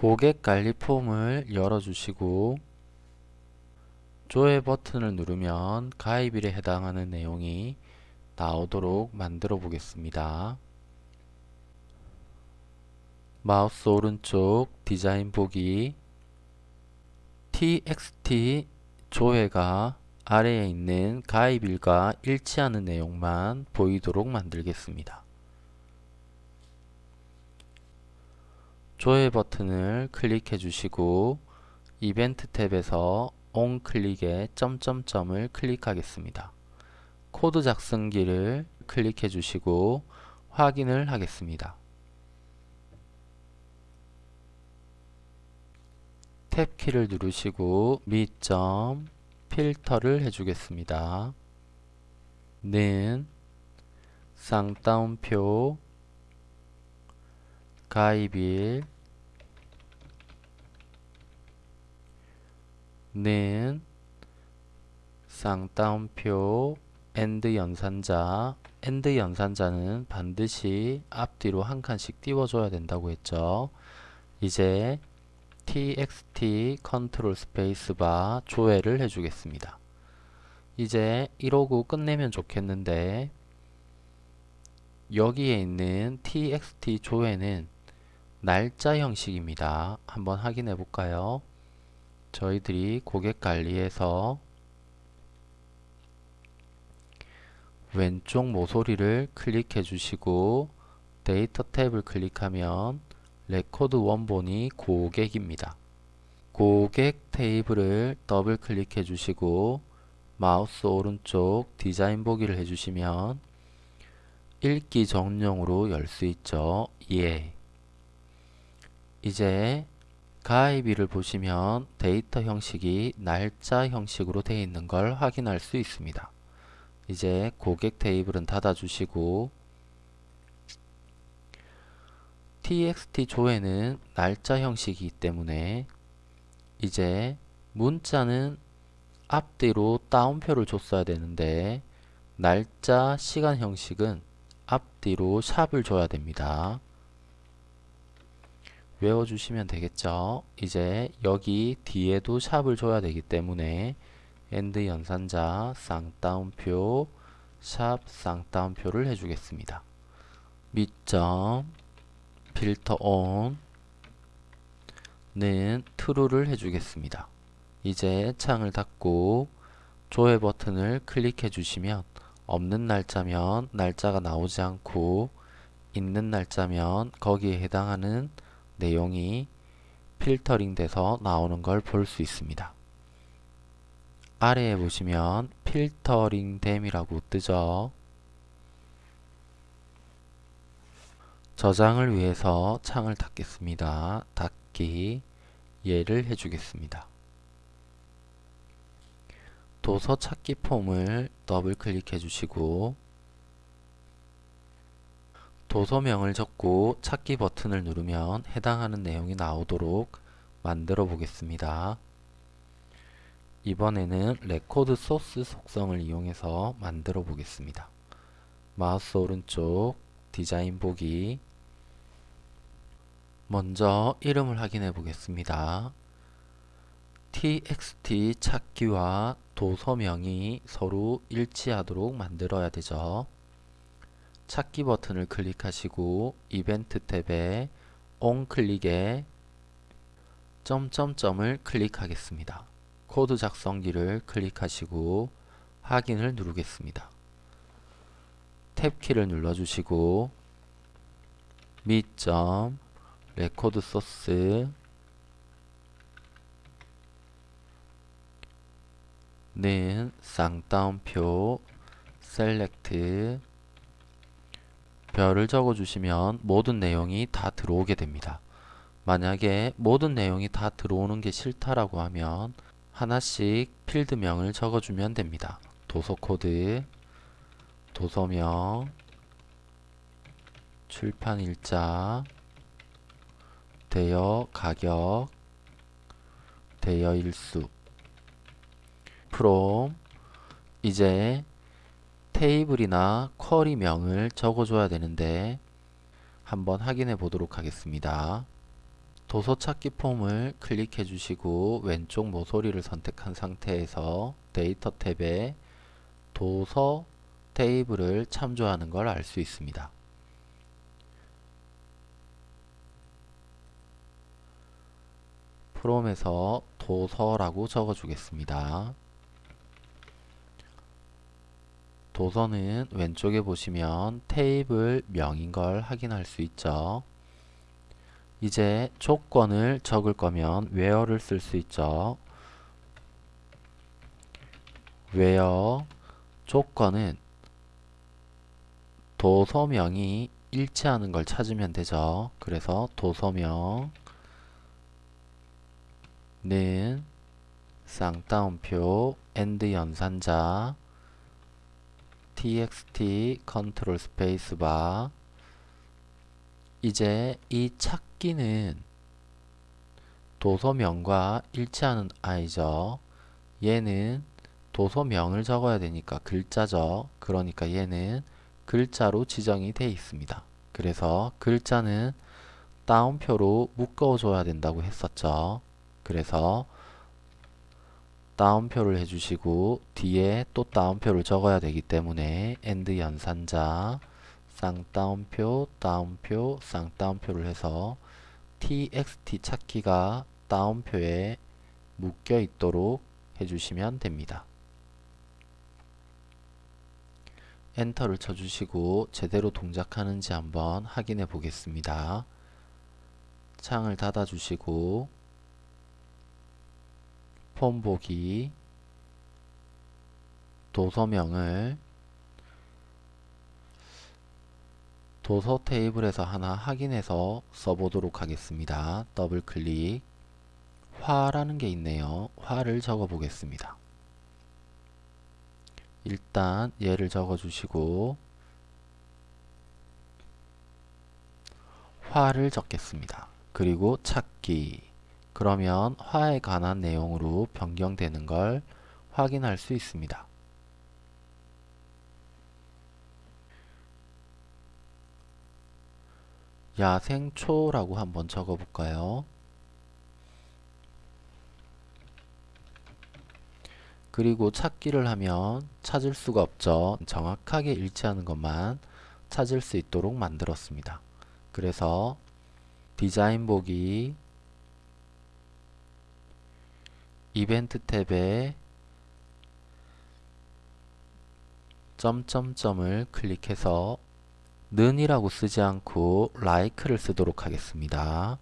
고객관리 폼을 열어주시고 조회 버튼을 누르면 가입일에 해당하는 내용이 나오도록 만들어 보겠습니다. 마우스 오른쪽 디자인 보기 txt 조회가 아래에 있는 가입일과 일치하는 내용만 보이도록 만들겠습니다. 조회 버튼을 클릭해 주시고 이벤트 탭에서 on 클릭에 점점점을 클릭하겠습니다. 코드 작성기를 클릭해 주시고 확인을 하겠습니다. 탭 키를 누르시고 me점 filter를 해주겠습니다. 는 쌍따옴표 가입일 는 쌍따옴표 and 연산자 and 연산자는 반드시 앞뒤로 한 칸씩 띄워줘야 된다고 했죠. 이제 txt 컨트롤 스페이스바 조회를 해주겠습니다. 이제 이러고 끝내면 좋겠는데 여기에 있는 txt 조회는 날짜 형식입니다. 한번 확인해 볼까요? 저희들이 고객 관리에서 왼쪽 모서리를 클릭해 주시고 데이터 탭을 클릭하면 레코드 원본이 고객입니다. 고객 테이블을 더블 클릭해 주시고 마우스 오른쪽 디자인 보기를 해주시면 읽기 전용으로 열 수 있죠. 예. 이제 가입일을 보시면 데이터 형식이 날짜 형식으로 되어 있는 걸 확인할 수 있습니다. 이제 고객 테이블은 닫아주시고 txt 조회는 날짜 형식이기 때문에 이제 문자는 앞뒤로 따옴표를 줬어야 되는데 날짜 시간 형식은 앞뒤로 샵을 줘야 됩니다. 외워주시면 되겠죠. 이제 여기 뒤에도 샵을 줘야 되기 때문에 and 연산자 쌍따옴표 샵 쌍따옴표를 해주겠습니다. 밑점 필터 온는 true를 해주겠습니다. 이제 창을 닫고 조회 버튼을 클릭해 주시면 없는 날짜면 날짜가 나오지 않고 있는 날짜면 거기에 해당하는 내용이 필터링 돼서 나오는 걸 볼 수 있습니다. 아래에 보시면 필터링 됨이라고 뜨죠. 저장을 위해서 창을 닫겠습니다. 닫기 예를 해주겠습니다. 도서 찾기 폼을 더블 클릭해 주시고 도서명을 적고 찾기 버튼을 누르면 해당하는 내용이 나오도록 만들어 보겠습니다. 이번에는 레코드 소스 속성을 이용해서 만들어 보겠습니다. 마우스 오른쪽 디자인 보기 먼저 이름을 확인해 보겠습니다. txt 찾기와 도서명이 서로 일치하도록 만들어야 되죠. 찾기 버튼을 클릭하시고 이벤트 탭에 on 클릭에 점점점을 클릭하겠습니다. 코드 작성기를 클릭하시고 확인을 누르겠습니다. 탭키를 눌러주시고 me점 레코드 소스 는 쌍따옴표 select 별을 적어 주시면 모든 내용이 다 들어오게 됩니다. 만약에 모든 내용이 다 들어오는 게 싫다라고 하면 하나씩 필드명을 적어주면 됩니다. 도서 코드, 도서명, 출판일자, 대여 가격, 대여 일수, from 이제 테이블이나 쿼리명을 적어줘야 되는데 한번 확인해 보도록 하겠습니다. 도서 찾기 폼을 클릭해 주시고 왼쪽 모서리를 선택한 상태에서 데이터 탭에 도서 테이블을 참조하는 걸 알 수 있습니다. 프롬에서 도서라고 적어 주겠습니다. 도서는 왼쪽에 보시면 테이블 명인 걸 확인할 수 있죠. 이제 조건을 적을 거면 where를 쓸 수 있죠. where 조건은 도서명이 일치하는 걸 찾으면 되죠. 그래서 도서명은 쌍따옴표 and 연산자 txt 컨트롤 스페이스바 이제 이 찾기는 도서명과 일치하는 아이죠. 얘는 도서명을 적어야 되니까 글자죠. 그러니까 얘는 글자로 지정이 되어 있습니다. 그래서 글자는 따옴표로 묶어줘야 된다고 했었죠. 그래서 따옴표를 해주시고 뒤에 또 따옴표를 적어야 되기 때문에 and 연산자 쌍따옴표 따옴표 쌍따옴표를 해서 txt 찾기가 따옴표에 묶여 있도록 해주시면 됩니다. 엔터를 쳐주시고 제대로 동작하는지 한번 확인해 보겠습니다. 창을 닫아 주시고 폼 보기 도서명을 도서 테이블에서 하나 확인해서 써보도록 하겠습니다. 더블 클릭 화라는 게 있네요. 화를 적어 보겠습니다. 일단 얘를 적어 주시고 화를 적겠습니다. 그리고 찾기 그러면 화에 관한 내용으로 변경되는 걸 확인할 수 있습니다. 야생초라고 한번 적어볼까요? 그리고 찾기를 하면 찾을 수가 없죠. 정확하게 일치하는 것만 찾을 수 있도록 만들었습니다. 그래서 디자인 보기 이벤트 탭에 점점점을 클릭해서 는이라고 쓰지 않고 like를 쓰도록 하겠습니다.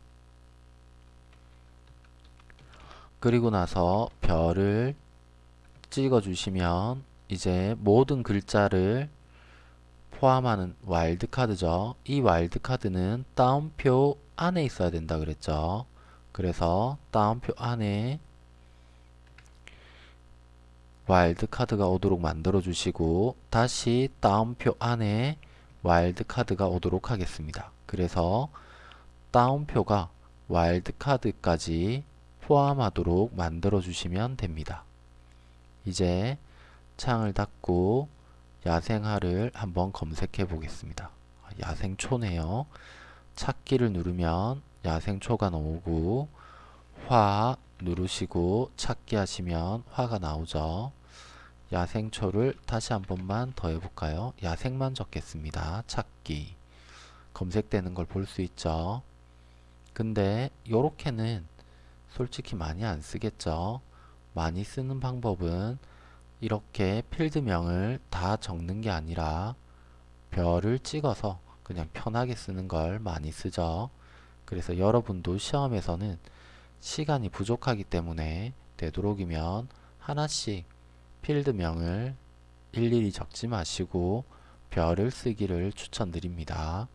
그리고 나서 별을 찍어 주시면 이제 모든 글자를 포함하는 와일드카드죠. 이 와일드카드는 다운표 안에 있어야 된다 그랬죠. 그래서 다운표 안에 와일드카드가 오도록 만들어 주시고 다시 다운표 안에 와일드카드가 오도록 하겠습니다. 그래서 다운표가 와일드카드까지 포함하도록 만들어 주시면 됩니다. 이제 창을 닫고 야생화를 한번 검색해 보겠습니다. 야생초네요. 찾기를 누르면 야생초가 나오고 화 누르시고 찾기 하시면 화가 나오죠. 야생초를 다시 한 번만 더 해볼까요? 야생만 적겠습니다. 찾기 검색되는 걸 볼 수 있죠. 근데 요렇게는 솔직히 많이 안 쓰겠죠. 많이 쓰는 방법은 이렇게 필드명을 다 적는 게 아니라 별을 찍어서 그냥 편하게 쓰는 걸 많이 쓰죠. 그래서 여러분도 시험에서는 시간이 부족하기 때문에 되도록이면 하나씩 필드명을 일일이 적지 마시고 별을 쓰기를 추천드립니다.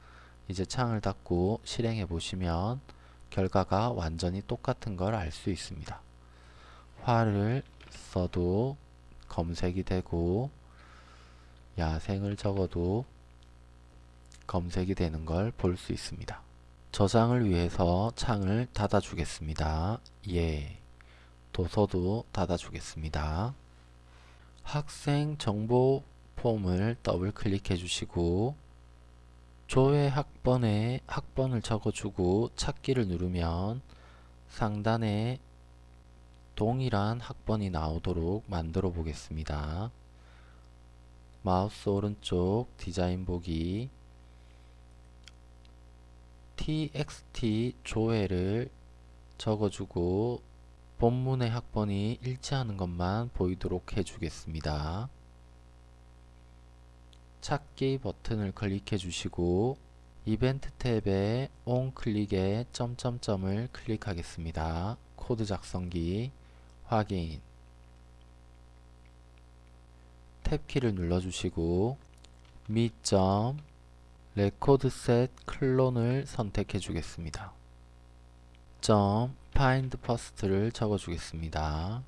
이제 창을 닫고 실행해 보시면 결과가 완전히 똑같은 걸 알 수 있습니다. 화를 써도 검색이 되고 야생을 적어도 검색이 되는 걸 볼 수 있습니다. 저장을 위해서 창을 닫아 주겠습니다. 예. 도서도 닫아 주겠습니다. 학생 정보 폼을 더블 클릭해 주시고 조회 학번에 학번을 적어주고 찾기를 누르면 상단에 동일한 학번이 나오도록 만들어 보겠습니다. 마우스 오른쪽 디자인 보기 txt 조회를 적어주고 본문의 학번이 일치하는 것만 보이도록 해주겠습니다. 찾기 버튼을 클릭해 주시고 이벤트 탭에 on 클릭에 점점점을 클릭하겠습니다. 코드 작성기 확인 탭키를 눌러주시고 me점 record set clone을 선택해 주겠습니다. 점 find first를 적어 주겠습니다.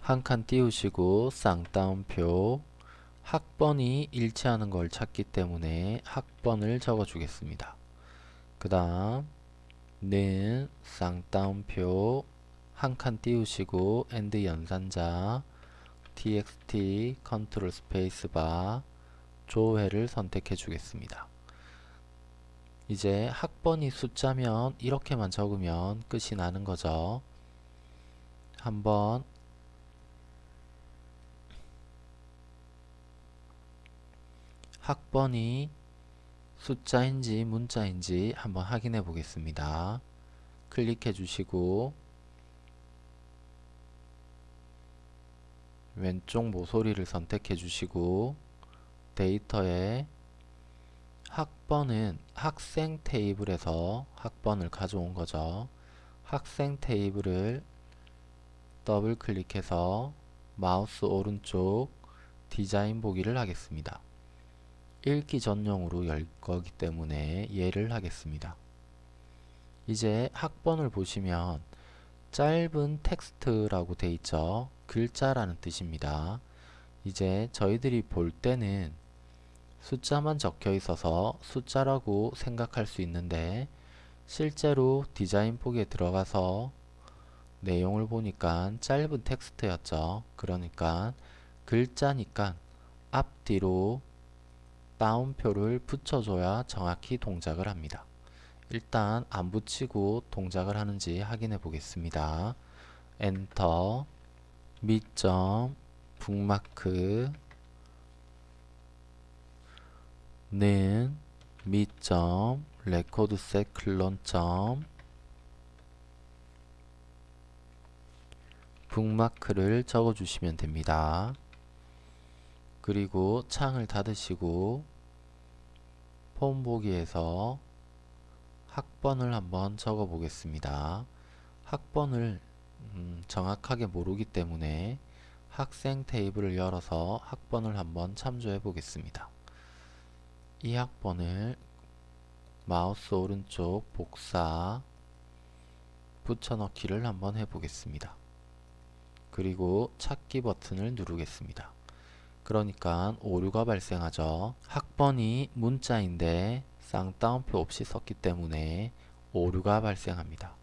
한 칸 띄우시고 쌍따옴표 학번이 일치하는 걸 찾기 때문에 학번을 적어 주겠습니다. 그 다음 는 쌍따옴표 한 칸 띄우시고 and 연산자 txt 컨트롤 스페이스바 조회를 선택해 주겠습니다. 이제 학번이 숫자면 이렇게만 적으면 끝이 나는 거죠. 한번 학번이 숫자인지 문자인지 한번 확인해 보겠습니다. 클릭해 주시고 왼쪽 모서리를 선택해 주시고 데이터에 학번은 학생 테이블에서 학번을 가져온 거죠. 학생 테이블을 더블 클릭해서 마우스 오른쪽 디자인 보기를 하겠습니다. 읽기 전용으로 열 거기 때문에 예를 하겠습니다. 이제 학번을 보시면 짧은 텍스트라고 돼 있죠. 글자라는 뜻입니다. 이제 저희들이 볼 때는 숫자만 적혀 있어서 숫자라고 생각할 수 있는데 실제로 디자인 폭에 들어가서 내용을 보니까 짧은 텍스트였죠. 그러니까 글자니까 앞뒤로 따옴표를 붙여줘야 정확히 동작을 합니다. 일단 안 붙이고 동작을 하는지 확인해 보겠습니다. 엔터 미점 북마크 는 미점 레코드셋 클론점 북마크를 적어 주시면 됩니다. 그리고 창을 닫으시고 폼 보기에서 학번을 한번 적어 보겠습니다. 학번을 음, 정확하게 모르기 때문에 학생 테이블을 열어서 학번을 한번 참조해 보겠습니다. 이 학번을 마우스 오른쪽 복사 붙여넣기를 한번 해보겠습니다. 그리고 찾기 버튼을 누르겠습니다. 그러니까 오류가 발생하죠. 학번이 문자인데 쌍따옴표 없이 썼기 때문에 오류가 발생합니다.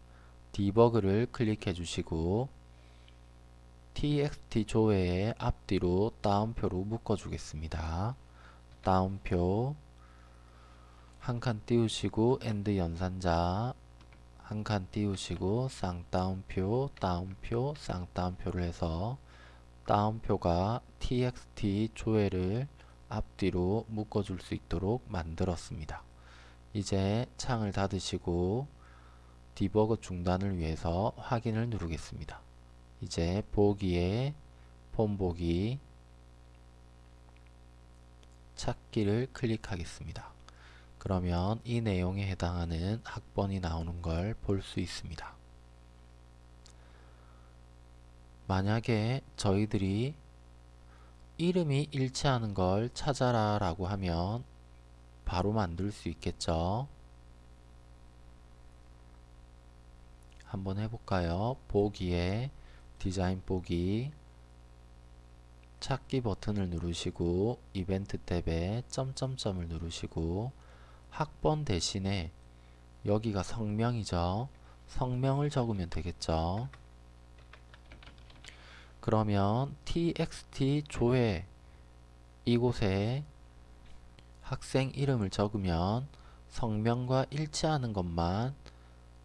디버그를 클릭해 주시고 txt 조회의 앞뒤로 따옴표로 묶어 주겠습니다. 따옴표 한 칸 띄우시고 and 연산자 한 칸 띄우시고 쌍따옴표 따옴표 쌍따옴표를 해서 따옴표가 txt 조회를 앞뒤로 묶어줄 수 있도록 만들었습니다. 이제 창을 닫으시고 디버그 중단을 위해서 확인을 누르겠습니다. 이제 보기에 폼 보기 찾기를 클릭하겠습니다. 그러면 이 내용에 해당하는 학번이 나오는 걸 볼 수 있습니다. 만약에 저희들이 이름이 일치하는 걸 찾아라 라고 하면 바로 만들 수 있겠죠. 한번 해볼까요? 보기에 디자인 보기 찾기 버튼을 누르시고 이벤트 탭에 점점점을 누르시고 학번 대신에 여기가 성명이죠. 성명을 적으면 되겠죠. 그러면 txt 조회 이곳에 학생 이름을 적으면 성명과 일치하는 것만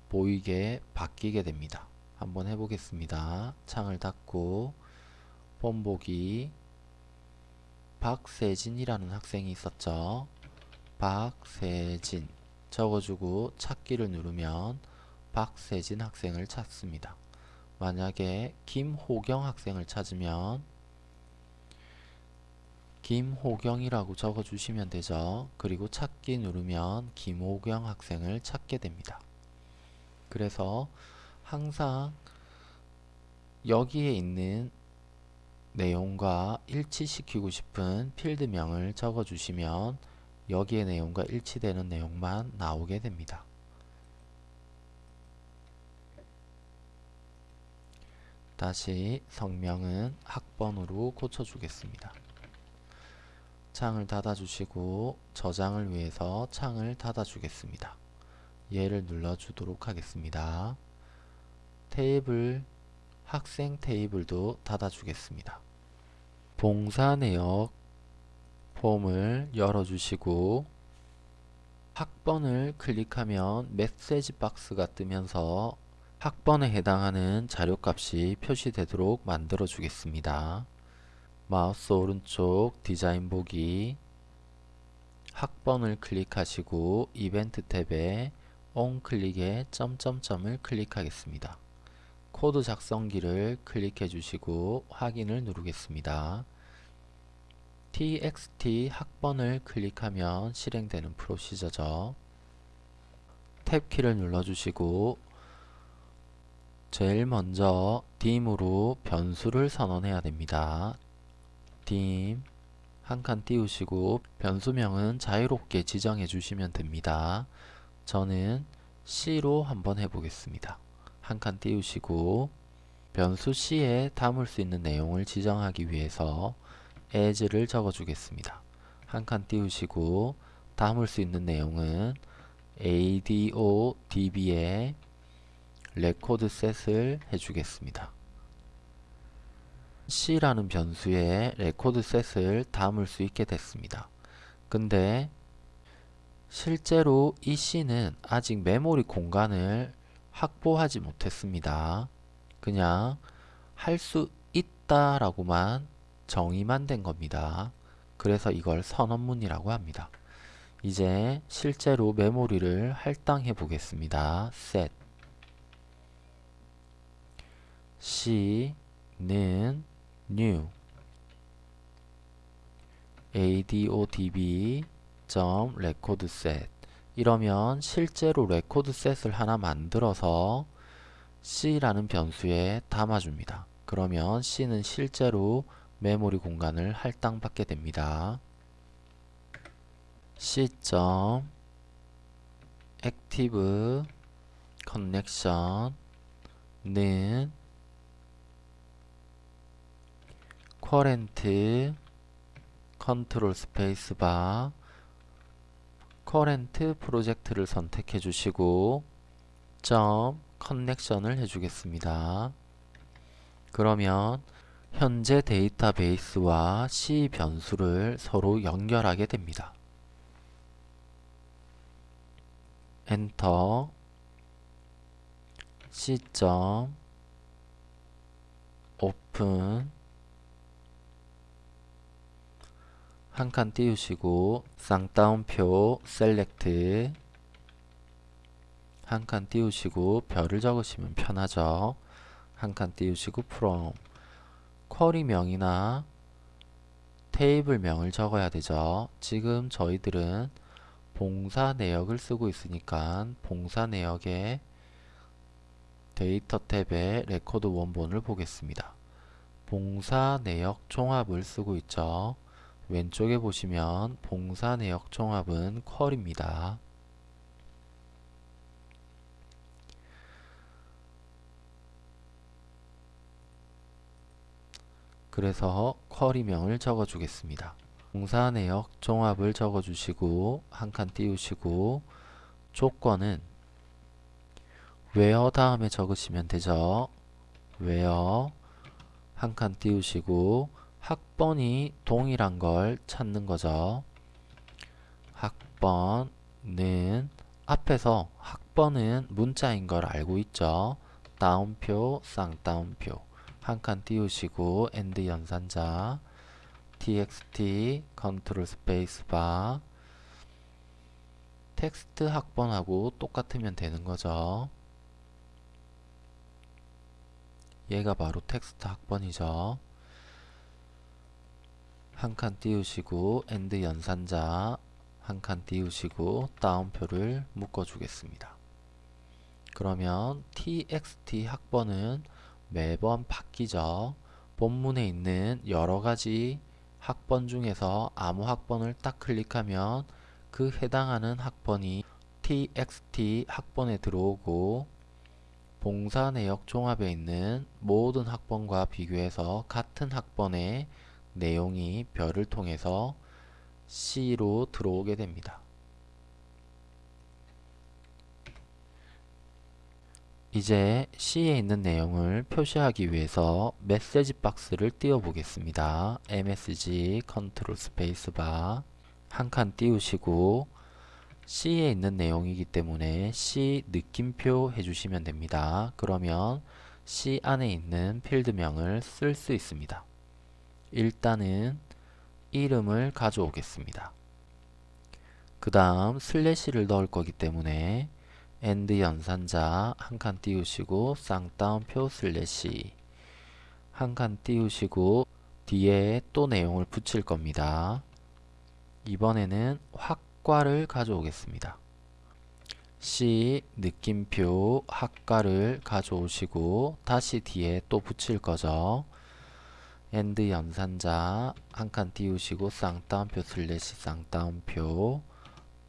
보이게 바뀌게 됩니다. 한번 해보겠습니다. 창을 닫고 본보기 박세진이라는 학생이 있었죠. 박세진 적어주고 찾기를 누르면 박세진 학생을 찾습니다. 만약에 김호경 학생을 찾으면 김호경이라고 적어주시면 되죠. 그리고 찾기 누르면 김호경 학생을 찾게 됩니다. 그래서 항상 여기에 있는 내용과 일치시키고 싶은 필드명을 적어주시면 여기의 내용과 일치되는 내용만 나오게 됩니다. 다시 성명은 학번으로 고쳐주겠습니다. 창을 닫아주시고 저장을 위해서 창을 닫아주겠습니다. 얘를 눌러주도록 하겠습니다. 테이블, 학생 테이블도 닫아주겠습니다. 봉사 내역 폼을 열어주시고 학번을 클릭하면 메시지 박스가 뜨면서 학번에 해당하는 자료값이 표시되도록 만들어 주겠습니다. 마우스 오른쪽 디자인 보기 학번을 클릭하시고 이벤트 탭에 on클릭에 점점점을 클릭하겠습니다. 코드 작성기를 클릭해 주시고 확인을 누르겠습니다. Txt 학번을 클릭하면 실행되는 프로시저죠. 탭키를 눌러주시고 제일 먼저 dim으로 변수를 선언해야 됩니다. dim 한 칸 띄우시고 변수명은 자유롭게 지정해 주시면 됩니다. 저는 C로 한번 해보겠습니다. 한 칸 띄우시고 변수 C에 담을 수 있는 내용을 지정하기 위해서 as를 적어주겠습니다. 한 칸 띄우시고 담을 수 있는 내용은 adodb에 record set을 해주겠습니다. C라는 변수에 record set을 담을 수 있게 됐습니다. 근데 실제로 이 C는 아직 메모리 공간을 확보하지 못했습니다. 그냥 할 수 있다 라고만 정의만 된 겁니다. 그래서 이걸 선언문이라고 합니다. 이제 실제로 메모리를 할당해 보겠습니다. set c는 new adodb record set 이러면 실제로 record set을 하나 만들어서 c라는 변수에 담아줍니다. 그러면 c는 실제로 메모리 공간을 할당받게 됩니다. c. active connection는 current 컨트롤 스페이스바 current 프로젝트를 선택해 주시고 점 connection을 해 주겠습니다. 그러면 현재 데이터베이스와 C 변수를 서로 연결하게 됩니다. 엔터 C. open 한 칸 띄우시고 쌍따옴표 select 한 칸 띄우시고 별을 적으시면 편하죠. 한 칸 띄우시고 from 쿼리명이나 테이블명을 적어야 되죠. 지금 저희들은 봉사 내역을 쓰고 있으니까 봉사 내역의 데이터 탭에 레코드 원본을 보겠습니다. 봉사 내역 종합을 쓰고 있죠. 왼쪽에 보시면 봉사 내역 종합은 쿼리입니다. 그래서 쿼리명을 적어주겠습니다. 봉사 내역 종합을 적어주시고 한 칸 띄우시고 조건은 where 다음에 적으시면 되죠. where 한 칸 띄우시고 학번이 동일한 걸 찾는 거죠. 학번은 앞에서 학번은 문자인 걸 알고 있죠. 따옴표, 쌍따옴표 한 칸 띄우시고 and 연산자 txt 컨트롤 스페이스바 텍스트 학번하고 똑같으면 되는 거죠. 얘가 바로 텍스트 학번이죠. 한 칸 띄우시고 and 연산자 한 칸 띄우시고 따옴표를 묶어 주겠습니다. 그러면 txt 학번은 매번 바뀌죠. 본문에 있는 여러가지 학번 중에서 아무 학번을 딱 클릭하면 그 해당하는 학번이 txt 학번에 들어오고 봉사 내역 종합에 있는 모든 학번과 비교해서 같은 학번의 내용이 별을 통해서 C로 들어오게 됩니다. 이제 C에 있는 내용을 표시하기 위해서 메시지 박스를 띄워 보겠습니다. MSG 컨트롤 스페이스바 한 칸 띄우시고 C에 있는 내용이기 때문에 C 느낌표 해주시면 됩니다. 그러면 C 안에 있는 필드명을 쓸 수 있습니다. 일단은 이름을 가져오겠습니다. 그 다음 슬래시를 넣을 거기 때문에 and 연산자 한 칸 띄우시고 쌍따옴표 슬래시 한 칸 띄우시고 뒤에 또 내용을 붙일 겁니다. 이번에는 학과를 가져오겠습니다. C 느낌표 학과를 가져오시고 다시 뒤에 또 붙일 거죠. and 연산자 한 칸 띄우시고 쌍따옴표 슬래시 쌍따옴표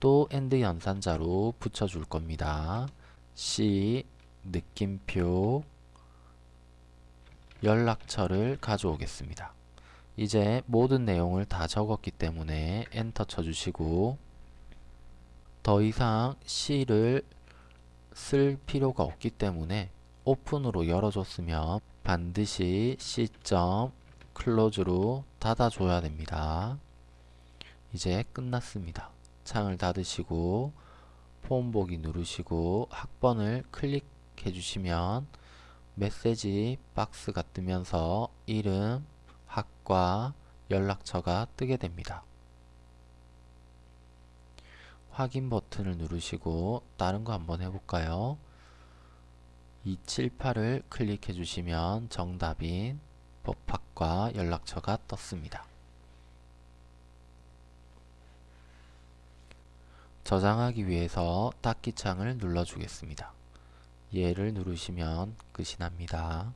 또 and 연산자로 붙여줄 겁니다. C 느낌표 연락처를 가져오겠습니다. 이제 모든 내용을 다 적었기 때문에 엔터 쳐주시고 더 이상 C를 쓸 필요가 없기 때문에 open으로 열어줬으면 반드시 C. close로 닫아줘야 됩니다. 이제 끝났습니다. 창을 닫으시고 폼 보기 누르시고 학번을 클릭해 주시면 메시지 박스가 뜨면서 이름, 학과, 연락처가 뜨게 됩니다. 확인 버튼을 누르시고 다른 거 한번 해볼까요? 278을 클릭해 주시면 정답인 법학과 연락처가 떴습니다. 저장하기 위해서 닫기 창을 눌러주겠습니다. 얘를 누르시면 끝이 납니다.